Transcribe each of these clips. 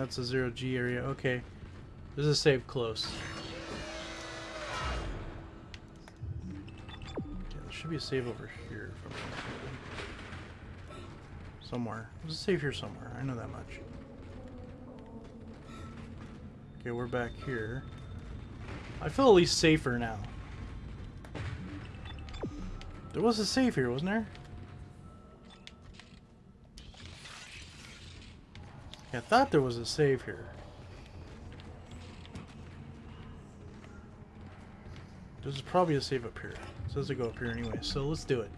that's a zero G area. Okay. There's a save close. Yeah, there should be a save over here. Somewhere. There's a save here somewhere. I know that much. Okay, we're back here. I feel at least safer now. There was a save here, wasn't there? I thought there was a save here. There's probably a save up here. It says to go up here anyway, so let's do it.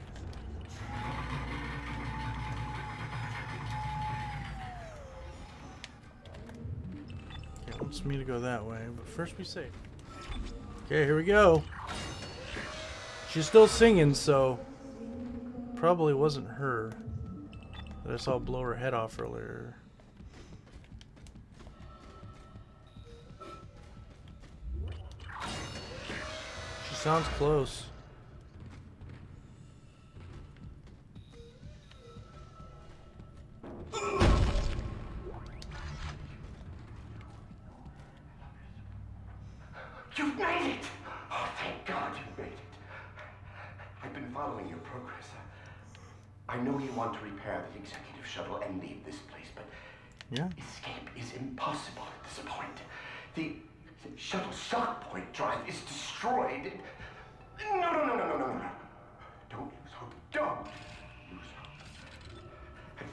Okay, it wants me to go that way, but first we save. Okay, here we go. She's still singing, so probably wasn't her that I saw blow her head off earlier. Sounds close.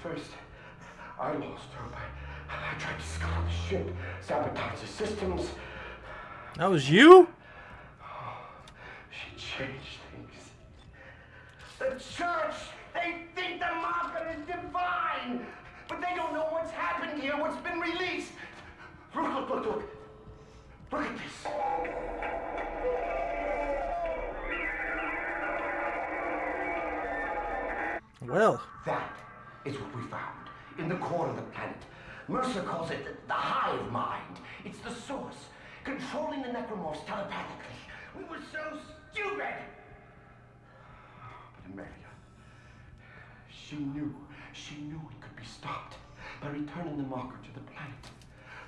First, I lost hope. I, I tried to scuttle the ship, sabotage the systems. That was you? She changed things. The church, they think the marker is divine, but they don't know what's happened here, what's been released. Look, look, look, look. Look at this. Well, That is what we found in the core of the planet. Mercer calls it the, the hive mind. It's the source, controlling the necromorphs telepathically. We were so stupid. But Amelia, she knew, she knew it could be stopped by returning the marker to the planet.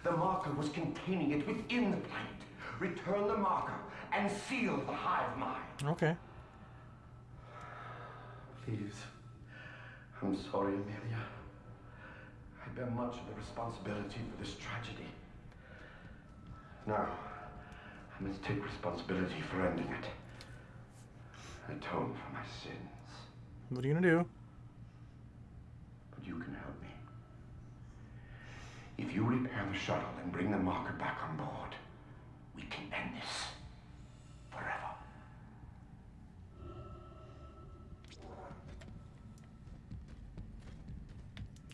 The marker was containing it within the planet. Return the marker and seal the hive mind. okay. Please. I'm sorry, Amelia. I bear much of the responsibility for this tragedy. Now, I must take responsibility for ending it. Atone for my sins. What are you gonna do? But you can help me. If you repair the shuttle and bring the marker back on board, we can end this forever.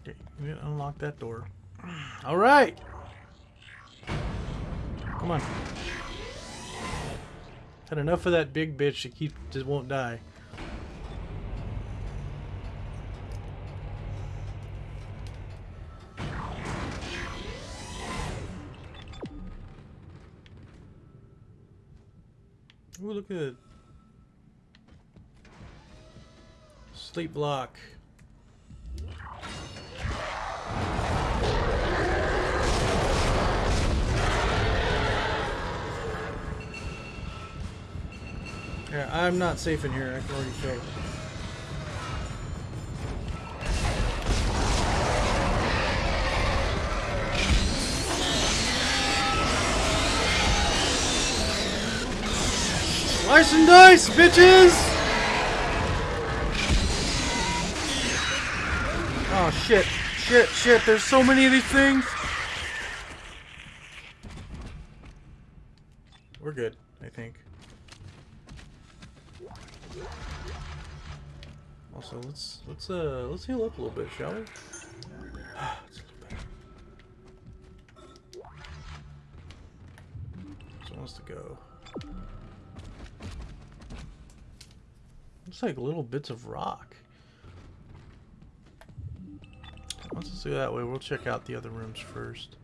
Okay, gotta unlock that door. All right. Come on. Had enough of that big bitch that keep just won't die. Ooh, look at it. Sleep block. Yeah, I'm not safe in here. I can already feel. Slice and dice, bitches! Oh shit, shit, shit, there's so many of these things! We're good, I think. Let's uh let's heal up a little bit, shall we? It's a little. So wants to go. Looks like little bits of rock. Let's go that way, we'll check out the other rooms first.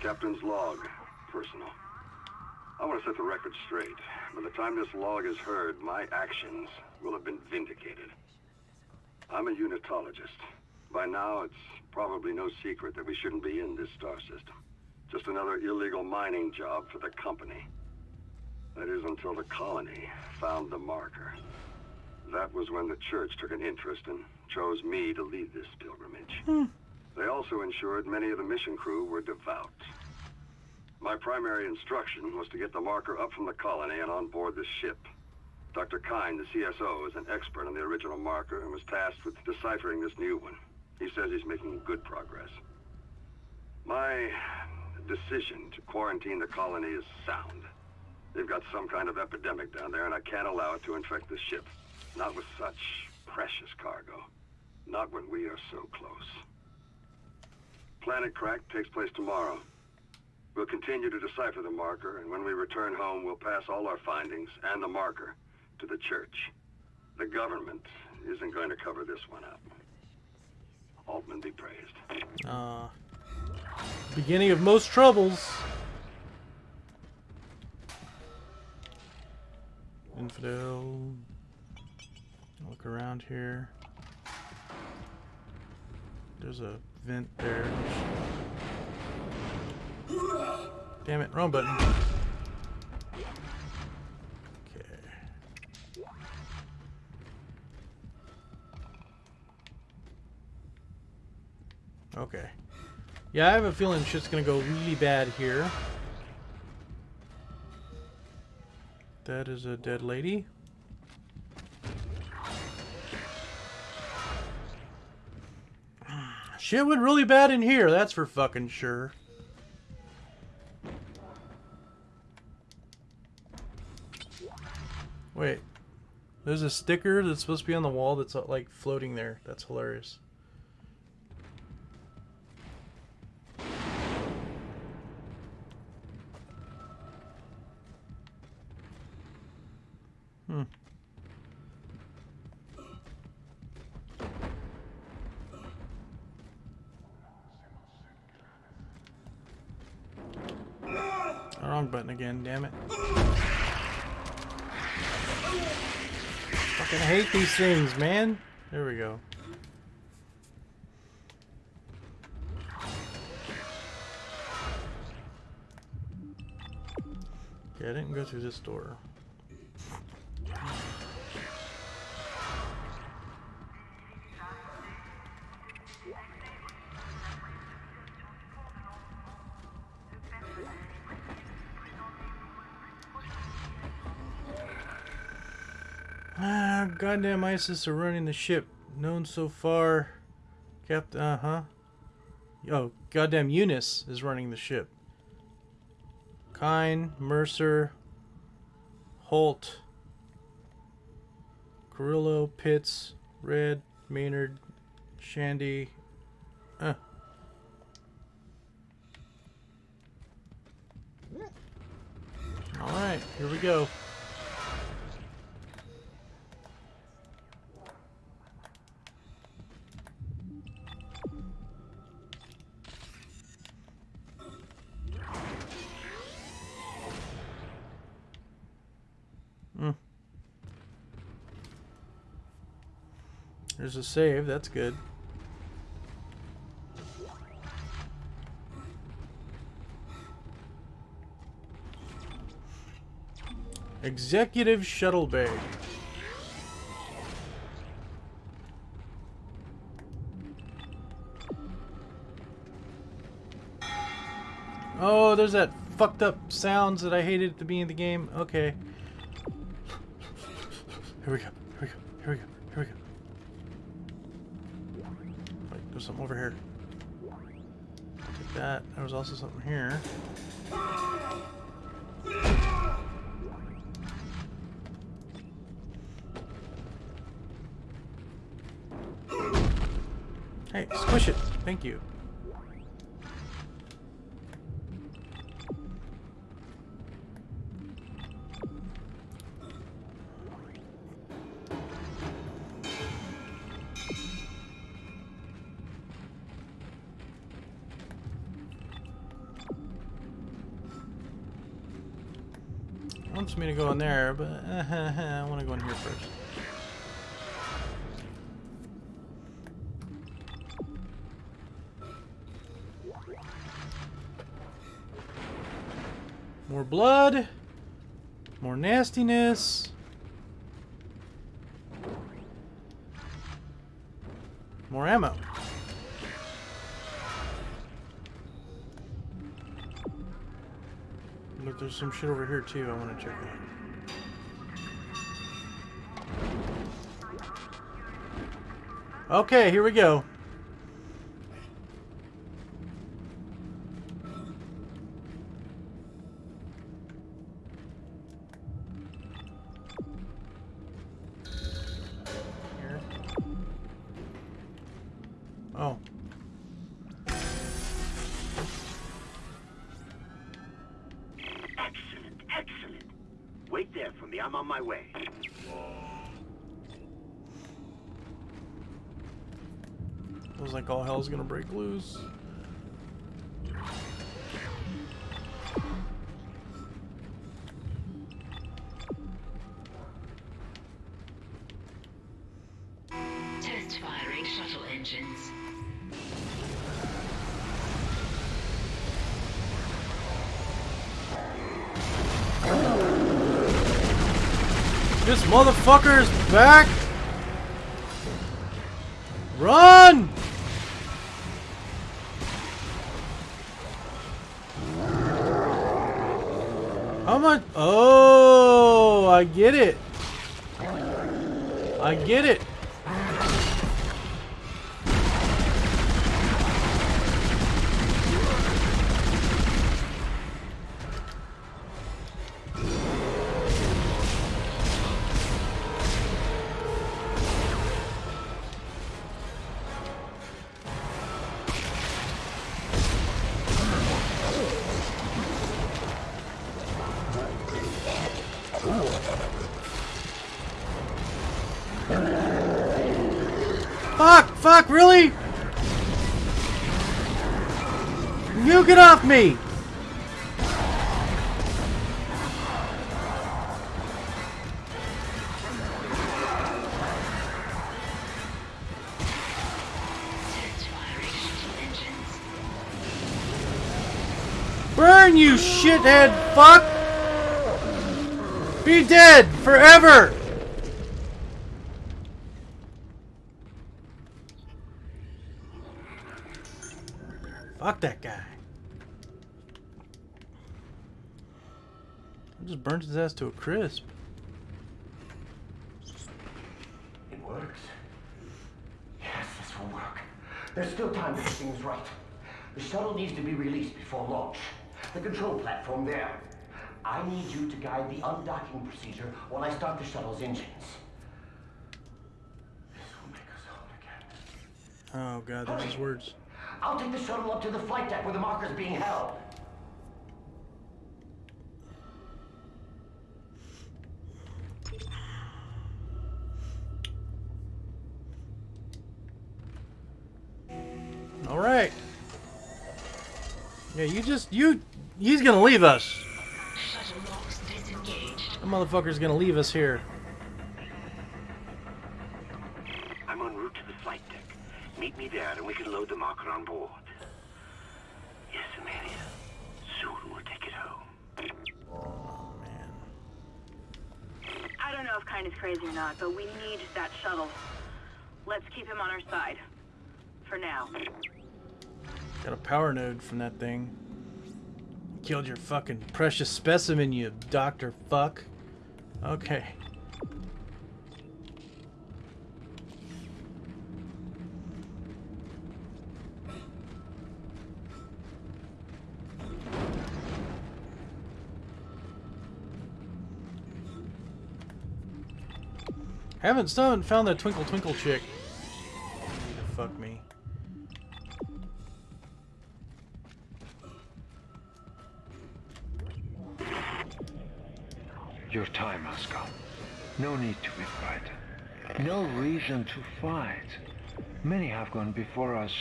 Captain's log, personal. I want to set the record straight. By the time this log is heard, my actions will have been vindicated. I'm a unitologist. By now, it's probably no secret that we shouldn't be in this star system. Just another illegal mining job for the company. That is until the colony found the marker. That was when the church took an interest and chose me to lead this pilgrimage. Hmm. They also ensured many of the mission crew were devout. My primary instruction was to get the marker up from the colony and on board the ship. Dr. Kyne, the CSO, is an expert on the original marker and was tasked with deciphering this new one. He says he's making good progress. My decision to quarantine the colony is sound. They've got some kind of epidemic down there, and I can't allow it to infect the ship. Not with such precious cargo. Not when we are so close. Planet Crack takes place tomorrow. We'll continue to decipher the marker, and when we return home, we'll pass all our findings and the marker to the church. The government isn't going to cover this one up. Altman be praised. Uh, beginning of most troubles. Infidel. Look around here. There's a vent there. Damn it, wrong button. Okay. Okay. Yeah, I have a feeling shit's gonna go really bad here. That is a dead lady. Shit went really bad in here, that's for fucking sure. There's a sticker that's supposed to be on the wall that's uh, like floating there. That's hilarious. These things, man. There we go. Okay, I didn't go through this door. Goddamn ISIS are running the ship. Known so far. Captain, uh-huh. Oh, goddamn Eunice is running the ship. Kyne, Mercer, Holt, Carrillo, Pitts, Red, Maynard, Shandy. Uh. Alright, here we go. There's a save, that's good. Executive Shuttle Bay. Oh, there's that fucked up sounds that I hated at the beginning of the game. Okay. Here we go. Was also something here. Hey, squish it. Thank you. Me to go in there, but I want to go in here first. More blood. More nastiness. Some shit over here too. I want to check out. Okay, here we go. Hell's gonna break loose. Test firing shuttle engines. This motherfucker is back! Run! How much? Oh, I get it. I get it. Me! Burn, you shithead fuck! Be dead forever! Fuck that guy. I just burnt his ass to a crisp. It works. Yes, this will work. There's still time to get things right. The shuttle needs to be released before launch. The control platform there. I need you to guide the undocking procedure while I start the shuttle's engines. This will make us whole again. Oh god, there's his words. I'll take the shuttle up to the flight deck where the marker's being held. Yeah, you just, you, he's gonna leave us. Shuttle. That motherfucker's gonna leave us here. I'm en route to the flight deck. Meet me there and we can load the marker on board. Yes, Amelia. Soon we'll take it home. Oh man. I don't know if Kyne is crazy or not, but we need that shuttle. Let's keep him on our side. For now. Got a power node from that thing. Killed your fucking precious specimen, you doctor fuck. Okay. Haven't still haven't found that twinkle twinkle chick. Reason to fight. Many have gone before us,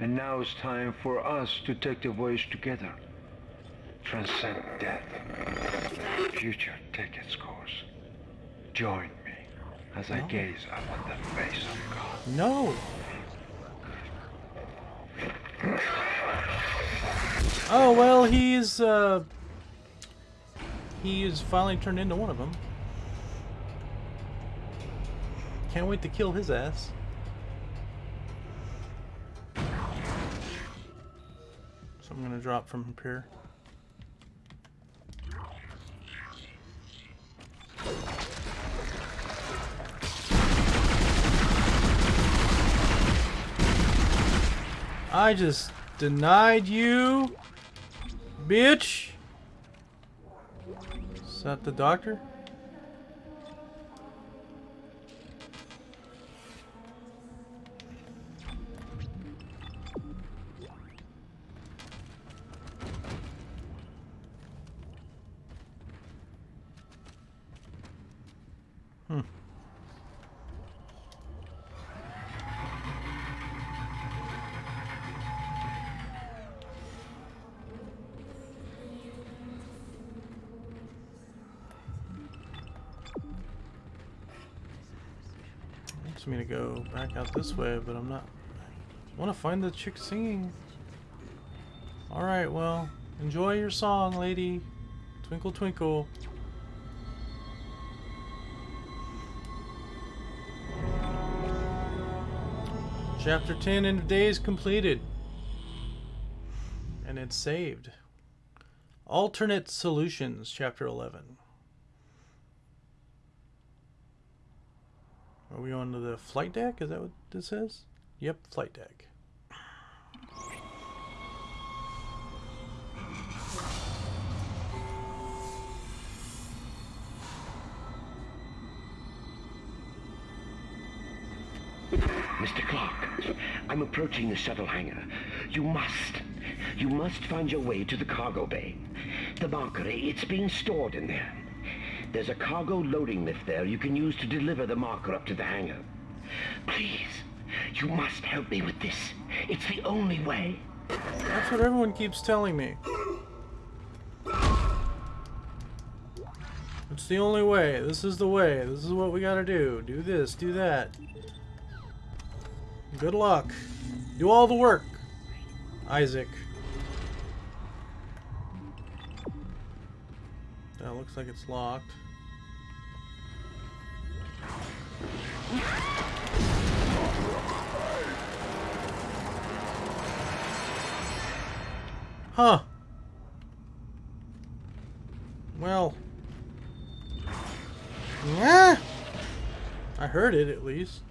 and now it's time for us to take the voyage together. Transcend death. The future take its course. Join me as I gaze upon the face of God. No. Oh well, he's uh, he is finally turned into one of them. Can't wait to kill his ass. So I'm gonna drop from up here. I just denied you, bitch. Is that the doctor? Back out this way, but I'm not. I want to find the chick singing. All right, well, enjoy your song, lady. Twinkle, twinkle. Chapter 10 End of Days completed. And it's saved. Alternate Solutions, Chapter 11. Are we on to the flight deck? Is that what this says? Yep, flight deck. Mr. Clarke, I'm approaching the shuttle hangar. You must, you must find your way to the cargo bay. The marker, it's being stored in there. There's a cargo loading lift there you can use to deliver the marker up to the hangar. Please, you must help me with this. It's the only way. That's what everyone keeps telling me. It's the only way. This is the way. This is what we gotta do. Do this, do that. Good luck. Do all the work, Isaac. That looks like it's locked. Huh. Well. Yeah. I heard it at least.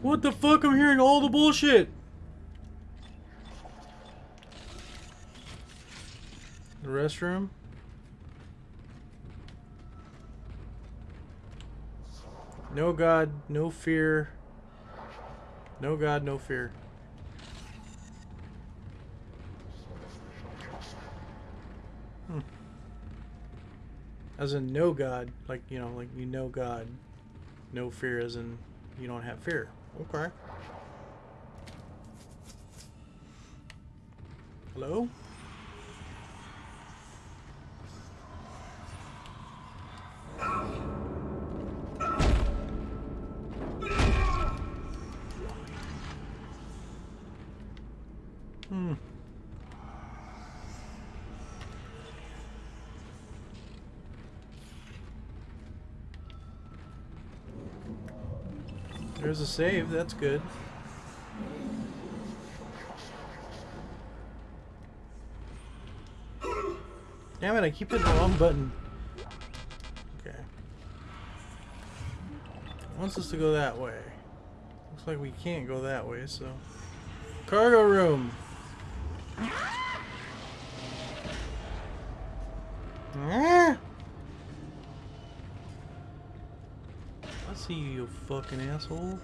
What the fuck? I'm hearing all the bullshit. The restroom? No God, no fear. No God, no fear. Hmm. As in no God, like, you know, like you know God. No fear as in you don't have fear. Okay. Hello? There's a save, that's good. Damn it, I keep hitting the wrong button. Okay. It wants us to go that way. Looks like we can't go that way, so. Cargo room! Ah! See you, you fucking asshole.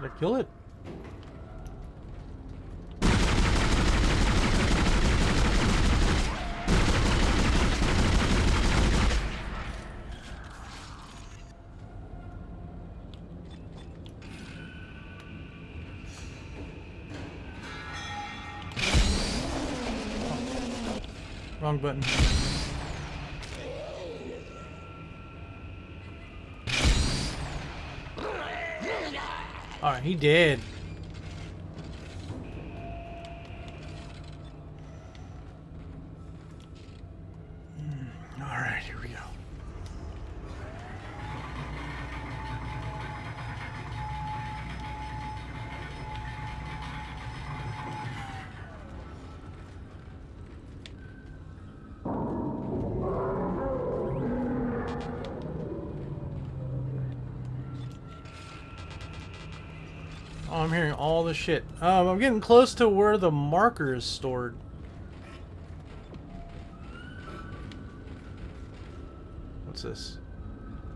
Did I kill it? Wrong button. Alright, he did. Hmm, Alright, here we go. Oh, I'm hearing all the shit. Um, I'm getting close to where the marker is stored. What's this?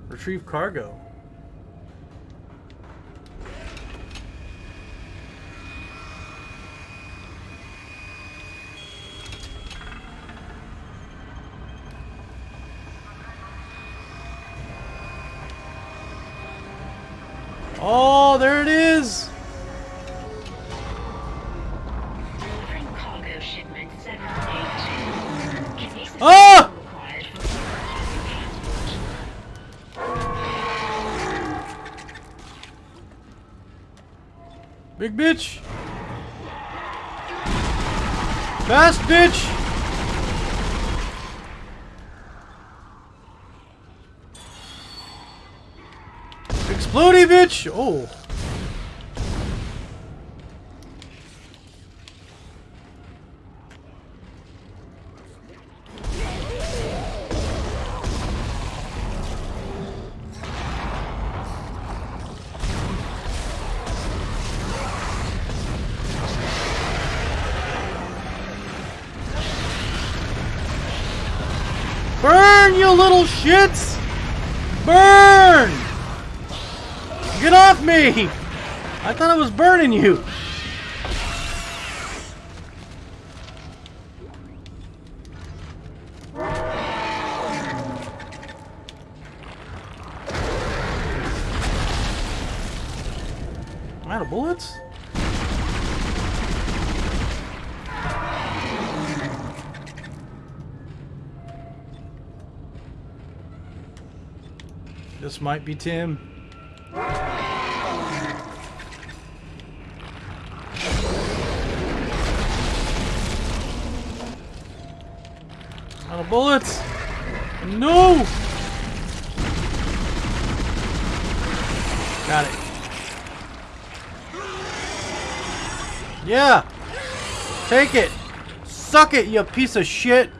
Retrieve cargo. Big bitch! Fast bitch! Explodey bitch! Oh. Off me! I thought I was burning you. I'm out of bullets? This might be Tim. Bullets. No! Got it. Yeah! Take it! Suck it, you piece of shit!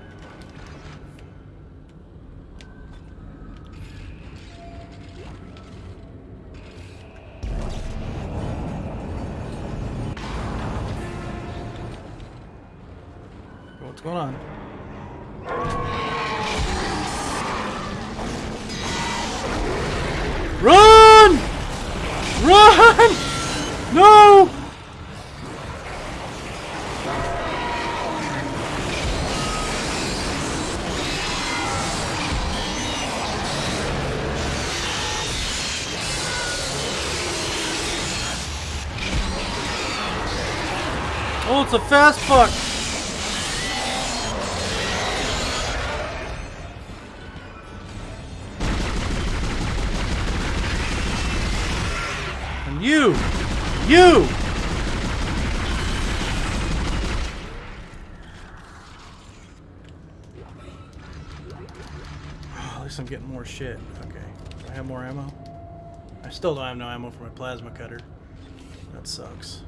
What's going on? Run! No! Oh, it's a fast fuck. You! Oh, at least I'm getting more shit. Okay. Do I have more ammo? I still don't have no ammo for my plasma cutter. That sucks.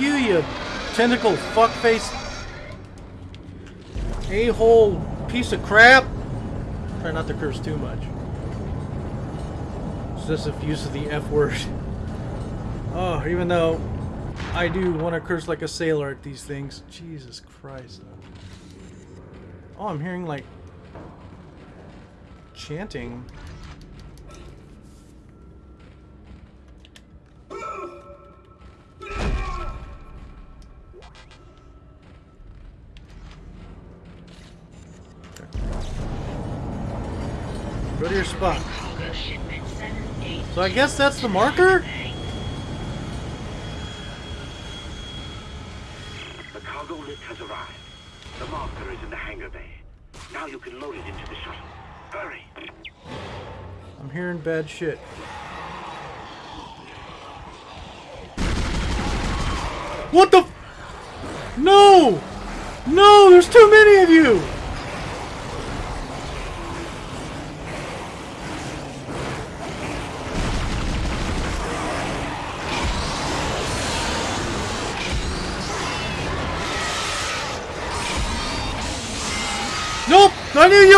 You, you tentacle fuckface a-hole piece of crap. Try not to curse too much. Excessive use of the F word. Oh, even though I do want to curse like a sailor at these things. Jesus Christ. Oh, I'm hearing like chanting. Your spot. Cargo shipment 782. So I guess that's the marker? The cargo lift has arrived. The marker is in the hangar bay. Now you can load it into the shuttle. Hurry! I'm hearing bad shit. What the? f- No! No, there's too many of you!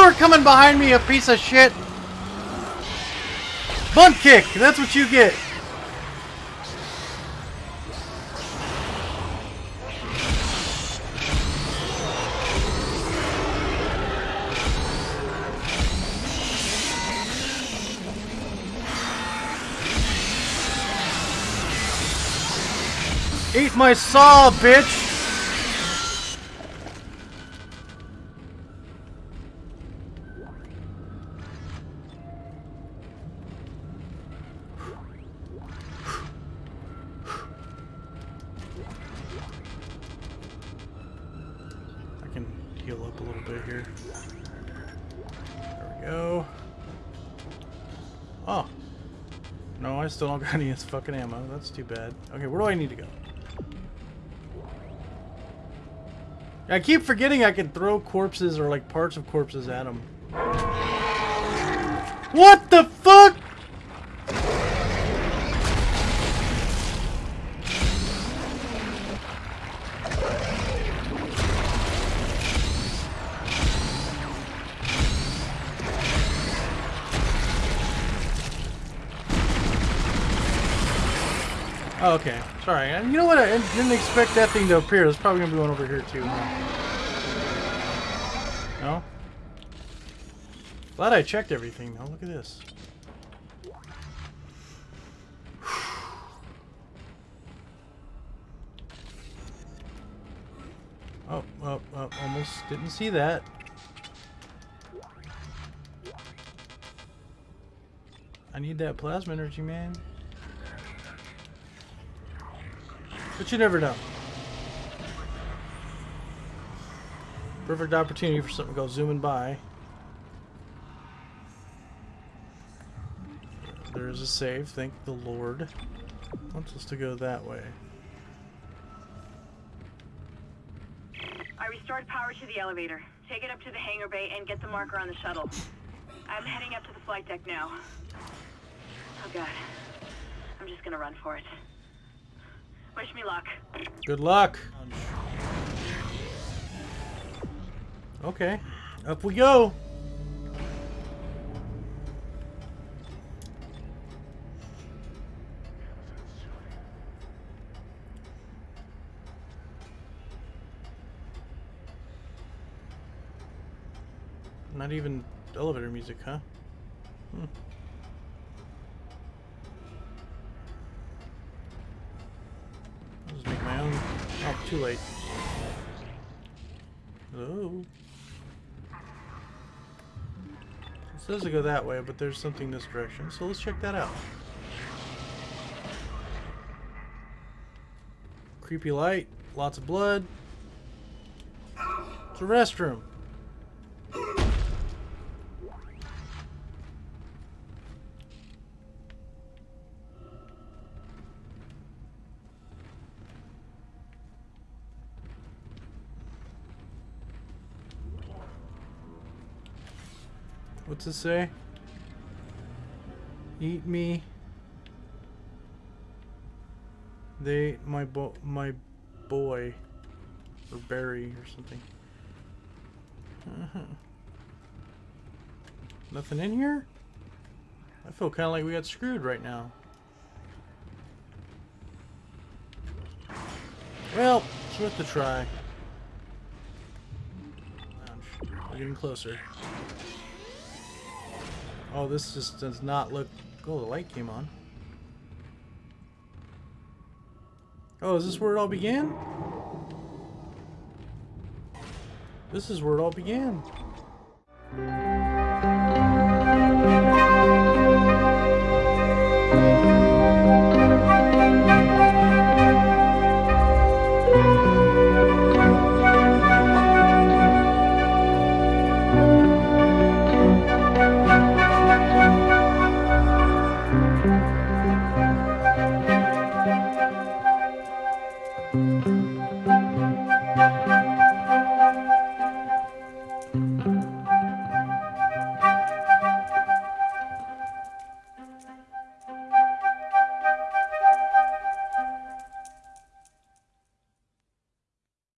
You were coming behind me, a piece of shit! Bunt kick! That's what you get! Eat my saw, bitch! Of this fucking ammo. That's too bad. Okay, where do I need to go? I keep forgetting I can throw corpses or like parts of corpses at them. What the fuck? Okay. Sorry. And you know what? I didn't expect that thing to appear. There's probably gonna be one over here too. No? Glad I checked everything though. Look at this. Oh, oh, oh, almost didn't see that. I need that plasma energy, man. But you never know. Perfect opportunity for something to go zooming by. There is a save, thank the Lord. Wants us to go that way. I restored power to the elevator. Take it up to the hangar bay and get the marker on the shuttle. I'm heading up to the flight deck now. Oh god. I'm just gonna run for it. Wish me luck. Good luck. Okay, up we go. Not even elevator music, huh? Hmm. I'll just make my own. Oh, too late. Oh. It says to go that way, but there's something this direction, so let's check that out. Creepy light, lots of blood. It's a restroom. It say? Eat me. They ate my bo my boy or Barry or something. Uh-huh. Nothing in here? I feel kind of like we got screwed right now. Well, it's worth the try. Ouch. We're getting closer. Oh, this just does not look. Oh, the light came on. Oh, is this where it all began? This is where it all began. Thank